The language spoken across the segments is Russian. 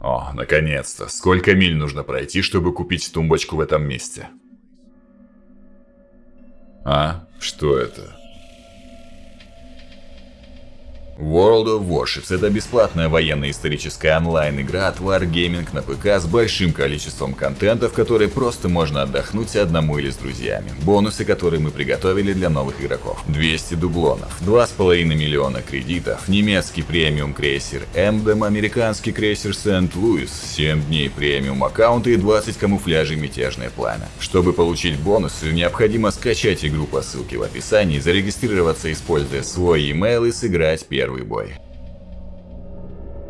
О, наконец-то. Сколько миль нужно пройти, чтобы купить тумбочку в этом месте? А? Что это? World of Warships – это бесплатная военно-историческая онлайн-игра от Wargaming на ПК с большим количеством контента, в которой просто можно отдохнуть одному или с друзьями. Бонусы, которые мы приготовили для новых игроков. 200 дублонов, 2,5 миллиона кредитов, немецкий премиум крейсер Эмдем, американский крейсер Сент-Луис, 7 дней премиум аккаунта и 20 камуфляжей Мятежное Пламя. Чтобы получить бонусы, необходимо скачать игру по ссылке в описании, зарегистрироваться, используя свой email и сыграть первый первый бой.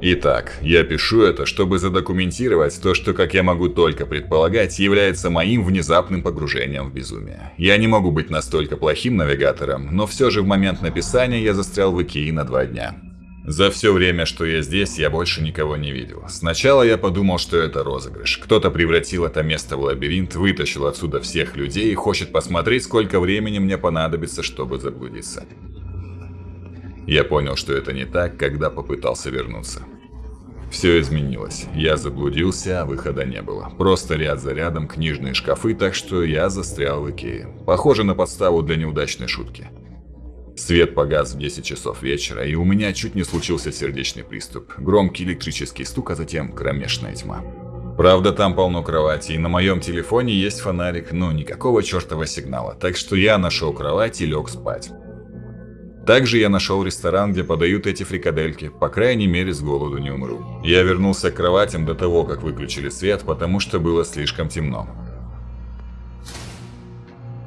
Итак, я пишу это, чтобы задокументировать то, что, как я могу только предполагать, является моим внезапным погружением в безумие. Я не могу быть настолько плохим навигатором, но все же в момент написания я застрял в Икеи на два дня. За все время, что я здесь, я больше никого не видел. Сначала я подумал, что это розыгрыш. Кто-то превратил это место в лабиринт, вытащил отсюда всех людей и хочет посмотреть, сколько времени мне понадобится, чтобы заблудиться. Я понял, что это не так, когда попытался вернуться. Все изменилось. Я заблудился, а выхода не было. Просто ряд за рядом книжные шкафы, так что я застрял в Икее. Похоже на подставу для неудачной шутки. Свет погас в 10 часов вечера, и у меня чуть не случился сердечный приступ. Громкий электрический стук, а затем кромешная тьма. Правда, там полно кровати, и на моем телефоне есть фонарик, но никакого чертова сигнала, так что я нашел кровать и лег спать. Также я нашел ресторан, где подают эти фрикадельки, по крайней мере с голоду не умру. Я вернулся к кроватям до того, как выключили свет, потому что было слишком темно.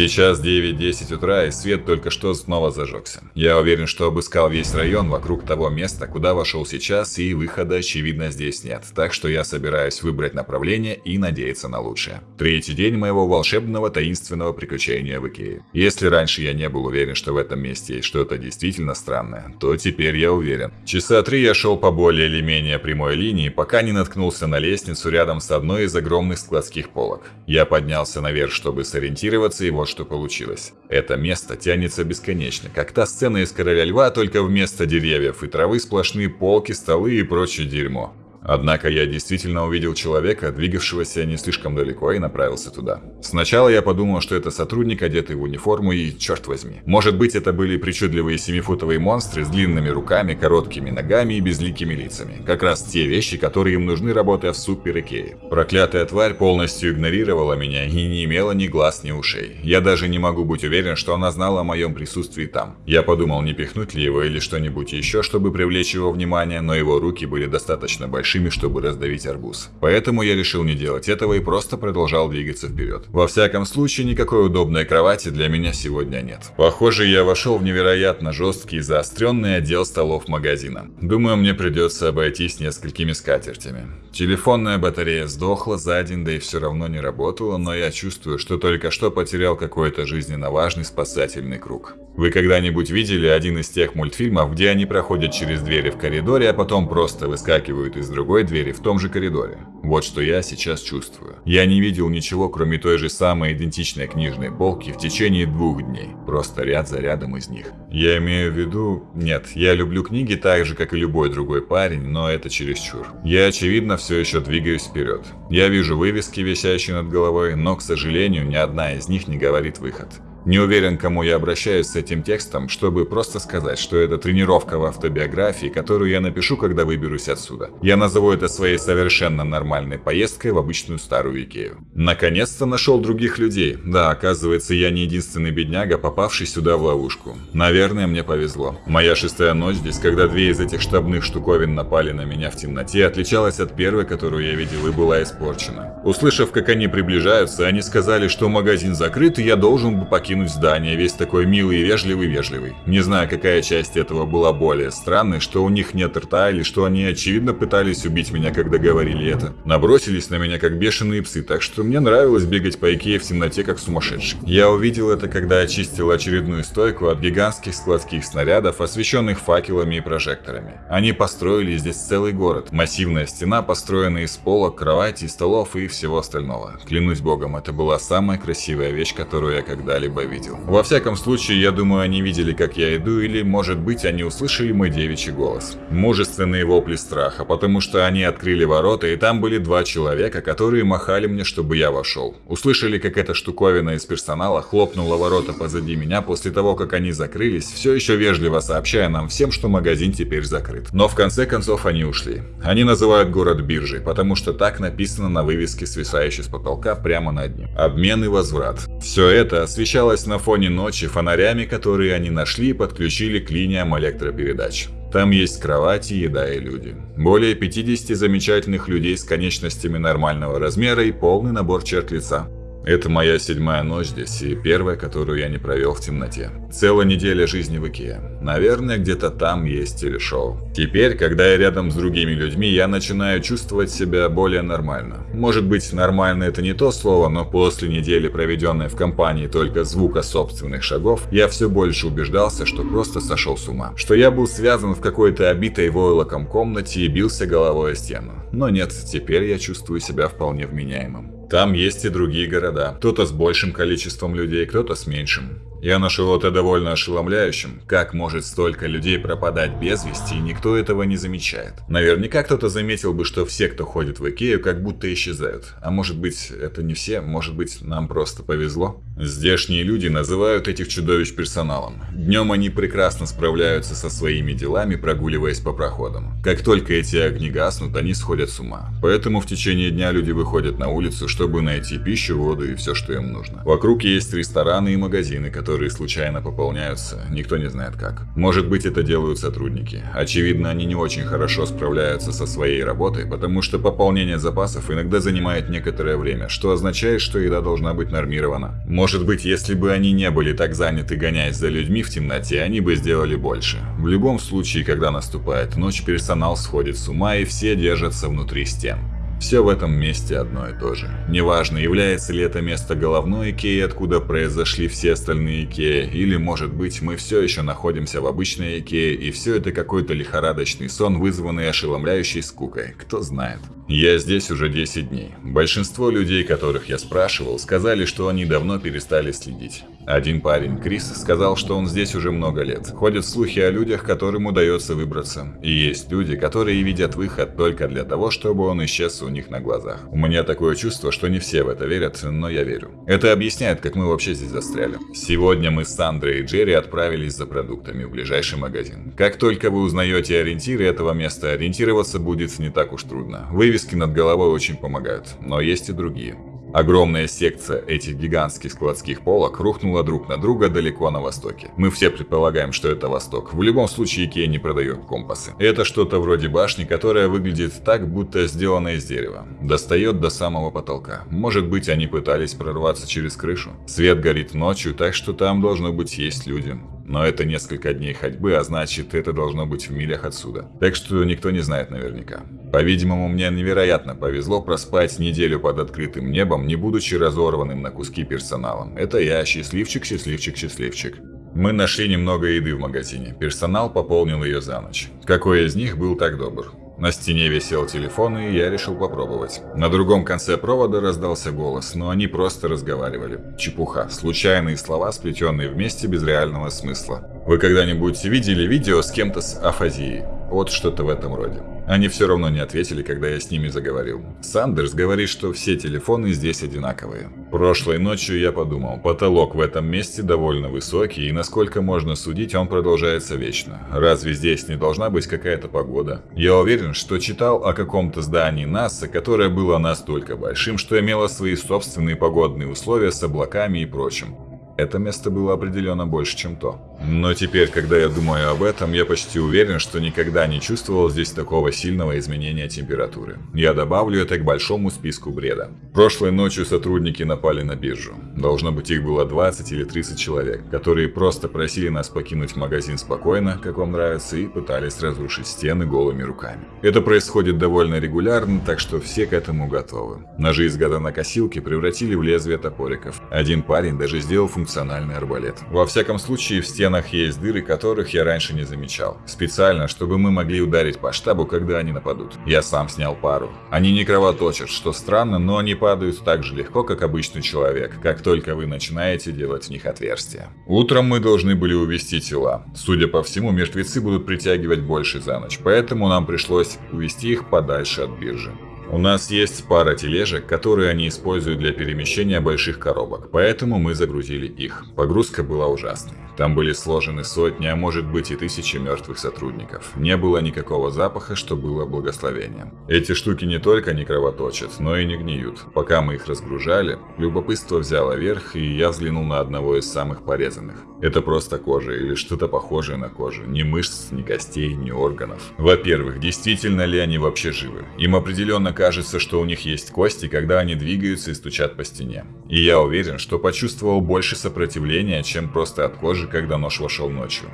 Сейчас 9-10 утра, и свет только что снова зажегся. Я уверен, что обыскал весь район вокруг того места, куда вошел сейчас, и выхода, очевидно, здесь нет. Так что я собираюсь выбрать направление и надеяться на лучшее. Третий день моего волшебного таинственного приключения в Икее. Если раньше я не был уверен, что в этом месте есть что-то действительно странное, то теперь я уверен. Часа три я шел по более или менее прямой линии, пока не наткнулся на лестницу рядом с одной из огромных складских полок. Я поднялся наверх, чтобы сориентироваться, и вот что получилось. Это место тянется бесконечно, как та сцена из «Короля льва», только вместо деревьев и травы сплошные полки, столы и прочее дерьмо. Однако я действительно увидел человека, двигавшегося не слишком далеко, и направился туда. Сначала я подумал, что это сотрудник, одетый в униформу, и черт возьми. Может быть, это были причудливые семифутовые монстры с длинными руками, короткими ногами и безликими лицами. Как раз те вещи, которые им нужны, работая в супер Икее. Проклятая тварь полностью игнорировала меня и не имела ни глаз, ни ушей. Я даже не могу быть уверен, что она знала о моем присутствии там. Я подумал, не пихнуть ли его или что-нибудь еще, чтобы привлечь его внимание, но его руки были достаточно большие большими, чтобы раздавить арбуз. Поэтому я решил не делать этого и просто продолжал двигаться вперед. Во всяком случае, никакой удобной кровати для меня сегодня нет. Похоже, я вошел в невероятно жесткий и заостренный отдел столов магазина. Думаю, мне придется обойтись несколькими скатертями. Телефонная батарея сдохла за день, да и все равно не работала, но я чувствую, что только что потерял какой-то жизненно важный спасательный круг. Вы когда-нибудь видели один из тех мультфильмов, где они проходят через двери в коридоре, а потом просто выскакивают из другой двери в том же коридоре? Вот что я сейчас чувствую. Я не видел ничего, кроме той же самой идентичной книжной полки в течение двух дней. Просто ряд за рядом из них. Я имею в виду... Нет, я люблю книги так же, как и любой другой парень, но это чересчур. Я, очевидно, все еще двигаюсь вперед. Я вижу вывески, висящие над головой, но, к сожалению, ни одна из них не говорит выход. Не уверен, кому я обращаюсь с этим текстом, чтобы просто сказать, что это тренировка в автобиографии, которую я напишу, когда выберусь отсюда. Я назову это своей совершенно нормальной поездкой в обычную старую Икею. Наконец-то нашел других людей. Да, оказывается, я не единственный бедняга, попавший сюда в ловушку. Наверное, мне повезло. Моя шестая ночь здесь, когда две из этих штабных штуковин напали на меня в темноте, отличалась от первой, которую я видел, и была испорчена. Услышав, как они приближаются, они сказали, что магазин закрыт, и я должен бы покинуть покинуть здание, весь такой милый и вежливый-вежливый. Не знаю, какая часть этого была более странной, что у них нет рта или что они очевидно пытались убить меня, когда говорили это. Набросились на меня как бешеные псы, так что мне нравилось бегать по Икее в темноте как сумасшедший. Я увидел это, когда очистил очередную стойку от гигантских складских снарядов, освещенных факелами и прожекторами. Они построили здесь целый город. Массивная стена, построенная из полок, кровати, столов и всего остального. Клянусь богом, это была самая красивая вещь, которую я когда-либо бы видел. Во всяком случае, я думаю, они видели, как я иду, или, может быть, они услышали мой девичий голос. Мужественные вопли страха, потому что они открыли ворота, и там были два человека, которые махали мне, чтобы я вошел. Услышали, как эта штуковина из персонала хлопнула ворота позади меня после того, как они закрылись, все еще вежливо сообщая нам всем, что магазин теперь закрыт. Но в конце концов они ушли. Они называют город биржей, потому что так написано на вывеске, свисающей с потолка прямо над ним. Обмен и возврат. Все это освещалось на фоне ночи фонарями, которые они нашли и подключили к линиям электропередач. Там есть кровати, еда и люди. Более 50 замечательных людей с конечностями нормального размера и полный набор черт лица. Это моя седьмая ночь здесь и первая, которую я не провел в темноте. Целая неделя жизни в Икее. Наверное, где-то там есть телешоу. Теперь, когда я рядом с другими людьми, я начинаю чувствовать себя более нормально. Может быть, нормально это не то слово, но после недели, проведенной в компании только звука собственных шагов, я все больше убеждался, что просто сошел с ума. Что я был связан в какой-то обитой войлоком комнате и бился головой о стену. Но нет, теперь я чувствую себя вполне вменяемым. Там есть и другие города. Кто-то с большим количеством людей, кто-то с меньшим. Я нашел это довольно ошеломляющим. Как может столько людей пропадать без вести, и никто этого не замечает? Наверняка кто-то заметил бы, что все, кто ходит в Икею, как будто исчезают. А может быть, это не все, может быть, нам просто повезло? Здешние люди называют этих чудовищ персоналом. Днем они прекрасно справляются со своими делами, прогуливаясь по проходам. Как только эти огни гаснут, они сходят с ума. Поэтому в течение дня люди выходят на улицу, чтобы найти пищу, воду и все, что им нужно. Вокруг есть рестораны и магазины, которые которые случайно пополняются, никто не знает как. Может быть это делают сотрудники. Очевидно, они не очень хорошо справляются со своей работой, потому что пополнение запасов иногда занимает некоторое время, что означает, что еда должна быть нормирована. Может быть, если бы они не были так заняты гоняясь за людьми в темноте, они бы сделали больше. В любом случае, когда наступает ночь, персонал сходит с ума и все держатся внутри стен. Все в этом месте одно и то же. Неважно, является ли это место головной Икеи, откуда произошли все остальные Икеи, или, может быть, мы все еще находимся в обычной Икее, и все это какой-то лихорадочный сон, вызванный ошеломляющей скукой, кто знает. Я здесь уже 10 дней. Большинство людей, которых я спрашивал, сказали, что они давно перестали следить. Один парень, Крис, сказал, что он здесь уже много лет. Ходят слухи о людях, которым удается выбраться. И есть люди, которые видят выход только для того, чтобы он исчез у них на глазах. У меня такое чувство, что не все в это верят, но я верю. Это объясняет, как мы вообще здесь застряли. Сегодня мы с Сандрой и Джерри отправились за продуктами в ближайший магазин. Как только вы узнаете ориентиры этого места, ориентироваться будет не так уж трудно. Вывески над головой очень помогают, но есть и другие. Огромная секция этих гигантских складских полок рухнула друг на друга далеко на востоке. Мы все предполагаем, что это восток. В любом случае Икея не продает компасы. Это что-то вроде башни, которая выглядит так, будто сделана из дерева. Достает до самого потолка. Может быть, они пытались прорваться через крышу. Свет горит ночью, так что там должно быть есть люди. Но это несколько дней ходьбы, а значит, это должно быть в милях отсюда. Так что никто не знает наверняка. По-видимому, мне невероятно повезло проспать неделю под открытым небом, не будучи разорванным на куски персоналом. Это я, счастливчик, счастливчик, счастливчик. Мы нашли немного еды в магазине. Персонал пополнил ее за ночь. Какой из них был так добр? На стене висел телефон, и я решил попробовать. На другом конце провода раздался голос, но они просто разговаривали. Чепуха, случайные слова, сплетенные вместе без реального смысла. Вы когда-нибудь видели видео с кем-то с афазией? Вот что-то в этом роде. Они все равно не ответили, когда я с ними заговорил. Сандерс говорит, что все телефоны здесь одинаковые. Прошлой ночью я подумал, потолок в этом месте довольно высокий, и насколько можно судить, он продолжается вечно. Разве здесь не должна быть какая-то погода? Я уверен, что читал о каком-то здании НАСА, которое было настолько большим, что имело свои собственные погодные условия с облаками и прочим. Это место было определенно больше, чем то. Но теперь, когда я думаю об этом, я почти уверен, что никогда не чувствовал здесь такого сильного изменения температуры. Я добавлю это к большому списку бреда. Прошлой ночью сотрудники напали на биржу. Должно быть их было 20 или 30 человек, которые просто просили нас покинуть магазин спокойно, как вам нравится, и пытались разрушить стены голыми руками. Это происходит довольно регулярно, так что все к этому готовы. Ножи из гаданокосилки превратили в лезвие топориков. Один парень даже сделал функциональный арбалет. Во всяком случае, в стену стенах есть дыры, которых я раньше не замечал. Специально, чтобы мы могли ударить по штабу, когда они нападут. Я сам снял пару. Они не кровоточат, что странно, но они падают так же легко, как обычный человек, как только вы начинаете делать в них отверстия. Утром мы должны были увести тела. Судя по всему, мертвецы будут притягивать больше за ночь, поэтому нам пришлось увести их подальше от биржи. У нас есть пара тележек, которые они используют для перемещения больших коробок, поэтому мы загрузили их. Погрузка была ужасной. Там были сложены сотни, а может быть и тысячи мертвых сотрудников. Не было никакого запаха, что было благословением. Эти штуки не только не кровоточат, но и не гниют. Пока мы их разгружали, любопытство взяло верх, и я взглянул на одного из самых порезанных. Это просто кожа или что-то похожее на кожу. Ни мышц, ни костей, ни органов. Во-первых, действительно ли они вообще живы? Им определенно кажется, что у них есть кости, когда они двигаются и стучат по стене. И я уверен, что почувствовал больше сопротивления, чем просто от кожи, когда нож вошел ночью.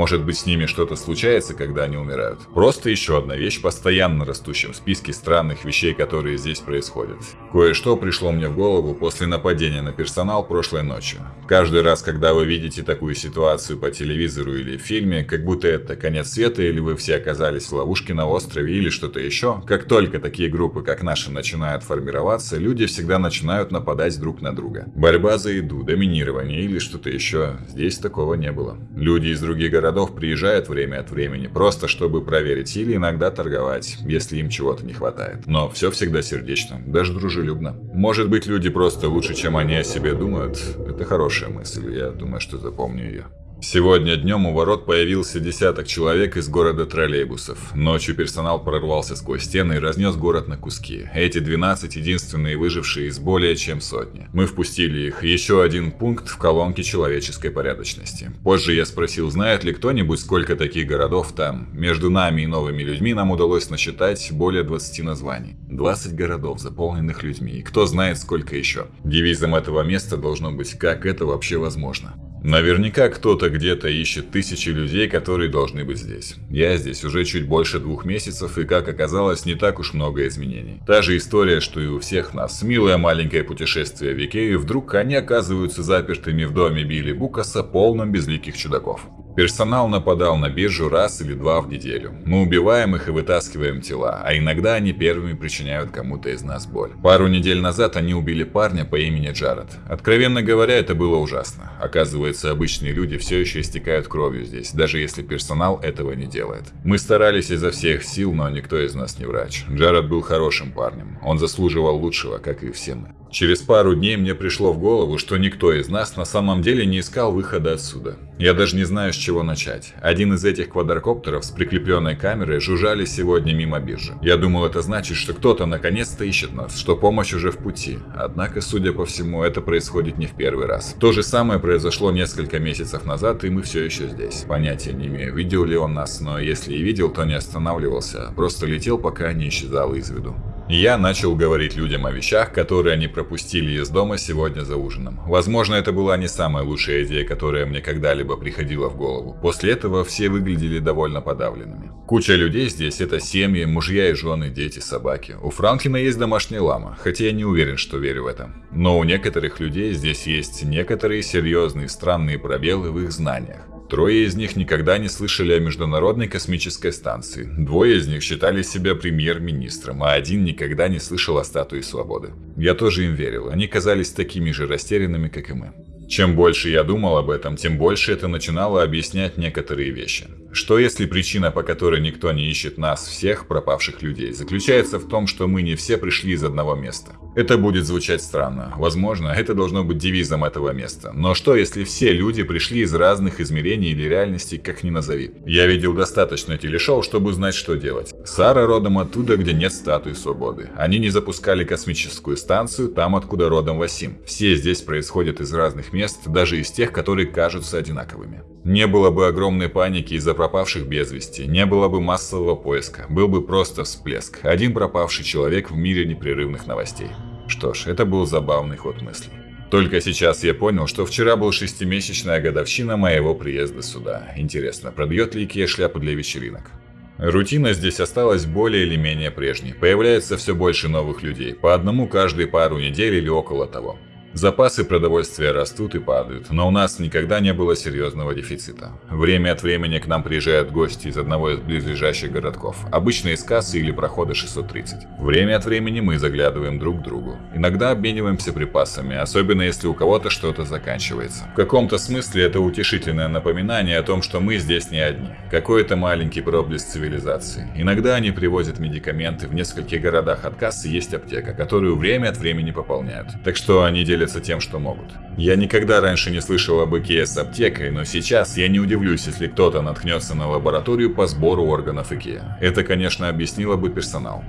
Может быть с ними что-то случается, когда они умирают. Просто еще одна вещь, постоянно растущая в списке странных вещей, которые здесь происходят. Кое-что пришло мне в голову после нападения на персонал прошлой ночью. Каждый раз, когда вы видите такую ситуацию по телевизору или в фильме, как будто это конец света или вы все оказались в ловушке на острове или что-то еще, как только такие группы, как наши, начинают формироваться, люди всегда начинают нападать друг на друга. Борьба за еду, доминирование или что-то еще. Здесь такого не было. Люди из других городов приезжают время от времени, просто чтобы проверить или иногда торговать, если им чего-то не хватает. Но все всегда сердечно, даже дружелюбно. Может быть люди просто лучше, чем они о себе думают? Это хорошая мысль, я думаю, что запомню ее. Сегодня днем у ворот появился десяток человек из города троллейбусов. Ночью персонал прорвался сквозь стены и разнес город на куски. Эти 12 единственные выжившие из более чем сотни. Мы впустили их. Еще один пункт в колонке человеческой порядочности. Позже я спросил, знает ли кто-нибудь, сколько таких городов там. Между нами и новыми людьми нам удалось насчитать более 20 названий. 20 городов, заполненных людьми. И кто знает, сколько еще. Девизом этого места должно быть «Как это вообще возможно?». Наверняка кто-то где-то ищет тысячи людей, которые должны быть здесь. Я здесь уже чуть больше двух месяцев, и как оказалось, не так уж много изменений. Та же история, что и у всех нас. Милое маленькое путешествие в Икею, вдруг они оказываются запертыми в доме Билли Букаса, полном безликих чудаков. Персонал нападал на биржу раз или два в неделю. Мы убиваем их и вытаскиваем тела, а иногда они первыми причиняют кому-то из нас боль. Пару недель назад они убили парня по имени Джаред. Откровенно говоря, это было ужасно. Оказывается, обычные люди все еще истекают кровью здесь, даже если персонал этого не делает. Мы старались изо всех сил, но никто из нас не врач. Джаред был хорошим парнем. Он заслуживал лучшего, как и все мы. Через пару дней мне пришло в голову, что никто из нас на самом деле не искал выхода отсюда. Я даже не знаю, с чего начать. Один из этих квадрокоптеров с прикрепленной камерой жужжали сегодня мимо биржи. Я думал, это значит, что кто-то наконец-то ищет нас, что помощь уже в пути. Однако, судя по всему, это происходит не в первый раз. То же самое произошло несколько месяцев назад, и мы все еще здесь. Понятия не имею, видел ли он нас, но если и видел, то не останавливался, просто летел, пока не исчезал из виду. Я начал говорить людям о вещах, которые они пропустили из дома сегодня за ужином. Возможно, это была не самая лучшая идея, которая мне когда-либо приходила в голову. После этого все выглядели довольно подавленными. Куча людей здесь – это семьи, мужья и жены, дети, собаки. У Франклина есть домашняя лама, хотя я не уверен, что верю в это. Но у некоторых людей здесь есть некоторые серьезные странные пробелы в их знаниях. Трое из них никогда не слышали о Международной космической станции. Двое из них считали себя премьер-министром, а один никогда не слышал о статуе свободы. Я тоже им верил, они казались такими же растерянными, как и мы. Чем больше я думал об этом, тем больше это начинало объяснять некоторые вещи. Что если причина, по которой никто не ищет нас, всех пропавших людей, заключается в том, что мы не все пришли из одного места? Это будет звучать странно. Возможно, это должно быть девизом этого места. Но что если все люди пришли из разных измерений или реальностей, как ни назови? Я видел достаточно телешоу, чтобы знать, что делать. Сара родом оттуда, где нет статуи свободы. Они не запускали космическую станцию там, откуда родом Васим. Все здесь происходят из разных мест, даже из тех, которые кажутся одинаковыми. Не было бы огромной паники из-за пропавших без вести, не было бы массового поиска, был бы просто всплеск. Один пропавший человек в мире непрерывных новостей. Что ж, это был забавный ход мысли. Только сейчас я понял, что вчера был шестимесячная годовщина моего приезда сюда. Интересно, пробьет ли Икея шляпу для вечеринок? Рутина здесь осталась более или менее прежней. Появляется все больше новых людей, по одному каждые пару недель или около того. Запасы продовольствия растут и падают, но у нас никогда не было серьезного дефицита. Время от времени к нам приезжают гости из одного из близлежащих городков, обычно из кассы или прохода 630. Время от времени мы заглядываем друг к другу. Иногда обмениваемся припасами, особенно если у кого-то что-то заканчивается. В каком-то смысле это утешительное напоминание о том, что мы здесь не одни. Какой-то маленький проблеск цивилизации. Иногда они привозят медикаменты, в нескольких городах от кассы есть аптека, которую время от времени пополняют. Так что они делятся делятся тем, что могут. Я никогда раньше не слышал об Икее с аптекой, но сейчас я не удивлюсь, если кто-то наткнется на лабораторию по сбору органов Икеа. Это, конечно, объяснило бы персонал.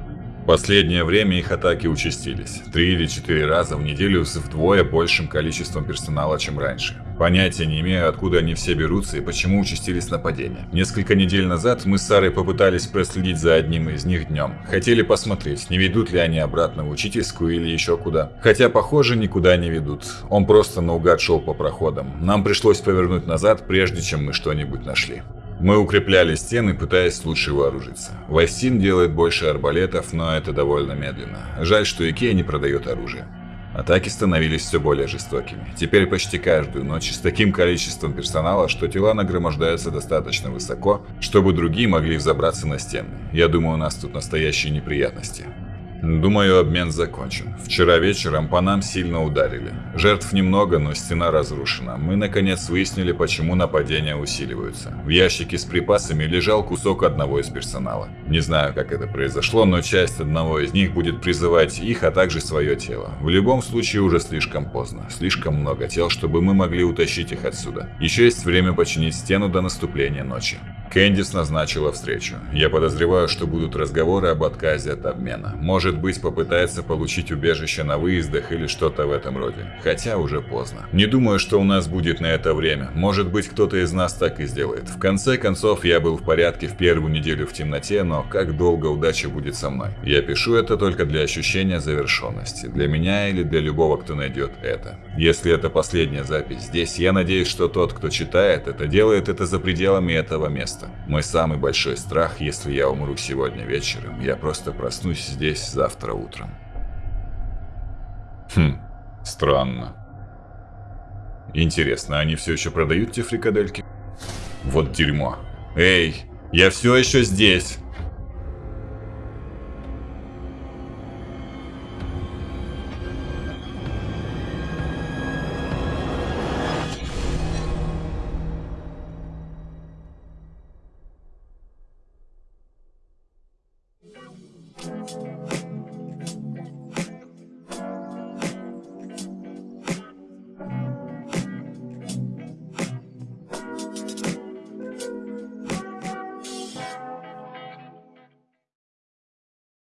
Последнее время их атаки участились. Три или четыре раза в неделю с вдвое большим количеством персонала, чем раньше. Понятия не имею, откуда они все берутся и почему участились нападения. Несколько недель назад мы с Сарой попытались проследить за одним из них днем. Хотели посмотреть, не ведут ли они обратно в учительскую или еще куда. Хотя, похоже, никуда не ведут. Он просто наугад шел по проходам. Нам пришлось повернуть назад, прежде чем мы что-нибудь нашли. Мы укрепляли стены, пытаясь лучше вооружиться. Вайсин делает больше арбалетов, но это довольно медленно. Жаль, что Икея не продает оружие. Атаки становились все более жестокими. Теперь почти каждую ночь с таким количеством персонала, что тела нагромождаются достаточно высоко, чтобы другие могли взобраться на стены. Я думаю, у нас тут настоящие неприятности. Думаю, обмен закончен. Вчера вечером по нам сильно ударили. Жертв немного, но стена разрушена. Мы наконец выяснили, почему нападения усиливаются. В ящике с припасами лежал кусок одного из персонала. Не знаю, как это произошло, но часть одного из них будет призывать их, а также свое тело. В любом случае уже слишком поздно. Слишком много тел, чтобы мы могли утащить их отсюда. Еще есть время починить стену до наступления ночи. Кэндис назначила встречу. Я подозреваю, что будут разговоры об отказе от обмена. Может быть, попытается получить убежище на выездах или что-то в этом роде. Хотя уже поздно. Не думаю, что у нас будет на это время. Может быть, кто-то из нас так и сделает. В конце концов, я был в порядке в первую неделю в темноте, но как долго удача будет со мной? Я пишу это только для ощущения завершенности. Для меня или для любого, кто найдет это. Если это последняя запись здесь, я надеюсь, что тот, кто читает это, делает это за пределами этого места. Мой самый большой страх, если я умру сегодня вечером, я просто проснусь здесь завтра утром. Хм, странно. Интересно, они все еще продают те фрикадельки? Вот дерьмо. Эй, я все еще здесь.